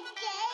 again.